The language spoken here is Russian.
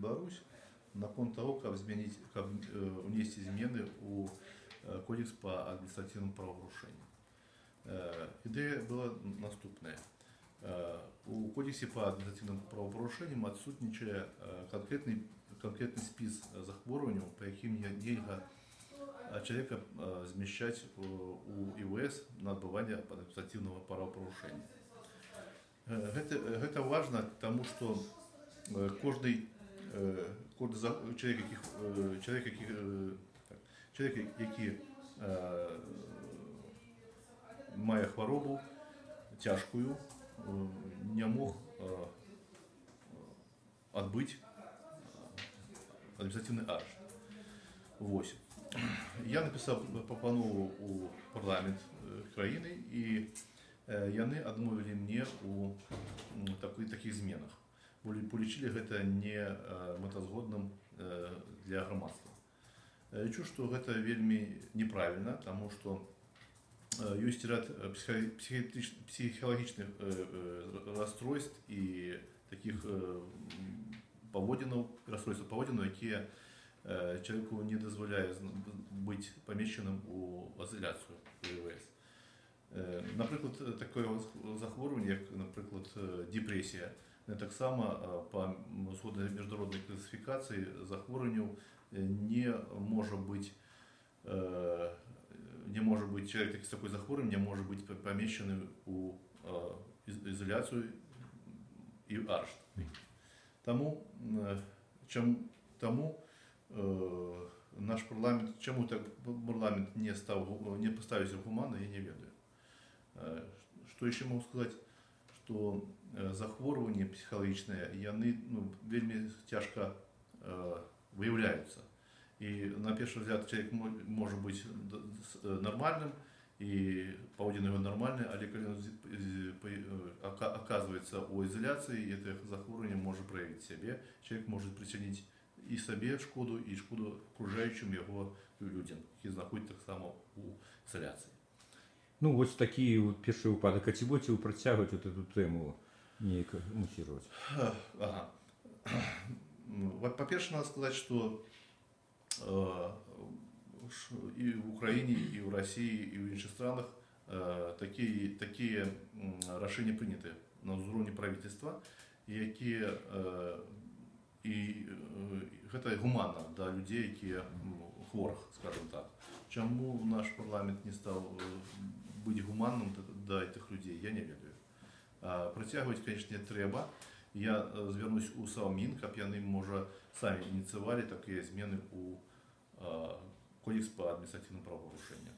Беларусь наконт того, каб змяніць каб э, унесці змены у э, кодекс по административным правопарушениям. Э, Ідэя была наступная. Э, У кодексе по административным правопарушениям адсутнічае э, конкретный конкретный спіс захворванняў, па якім не- нельга э, человека э, змяшчаць у у ІВС на адбыванне административного правопарушення. Э, Гэта, гэта важна, тому што э, кожны э, кожны за- чалавек, які, э, чалавек, які, э, так, чалавек, які э, мае хваробу цяжкую, э, не мог э, адбыць адміністратыўны арышт. Вось. Я напісаў прапанову ў парламент э, краіны і э, яны адмовілі мне ў м, такой такіх зменах. Бо полічылі гэта не э, мэтазгодным э, для грамадства. Я лічу, што гэта вельмі неправільна, таму што э, ёсць ряд э, психо- психиатрич- психалагічных э, э, расстройств і таких э, м, паводзінаў расстройстваў паводзінаў, якія э, чалавеку не дазваляе зн- быць памешчаным у изоляцию ВВС. Э, Напрыклад, э, такое вос- захворванне, як, напрыклад, э, депрэсія, э, таксама э, па м, згодна міжнароднай класіфікацыі захворванняў э, не можа быць э, не можа быць чалавек з такой захворваннем не можа быць па- памешчаны у э, из- изоляцыю і арышт. Таму э, чам, таму э, наш парламент чаму так парламент не стаў гу- не паставіўся гуманна, я не ведаю. Э, Што яшчэ могу сказаць, што э, захворванні псіхалагічныя яны ну, вельмі цяжка э, выяўляюцца. І на першы взгляд чалавек мо- можа быць д- с- э, нармальным і паводзіны его нармальны, але калі ён з- з- па- э, ака- аказваецца ў ізаляцыі, это захворванне можа праявіць сябе, чалавек можа прычыніць і сабе шкоду і шкоду акружаючым яго людзям, які знаходзяцца таксама ў ізаляцыі. Ну, вось такі вот першы выпадак. А ці будзеце вы працягваць вот эту тэму неяк мусіраваць? Ага. Ну, во- По-перше, надо сказать, что э, ш- и в Украине, и в России, и в інших странах э, такие, такие м, рашения приняты на уровне правительства, якія э, і э, гэта гуманна да людзей, якія м, хворых, скажем так. Чаму наш парламент не стаў э, быць гуманным да- да этих людей, я не ведаю. А, Працягваць, канешне, трэба. Я э, звярнусь у Саўмін, каб яны, можа, самі ініцыявалі такія змены ў э, кодекс па адміністратыўным правапарушэнням.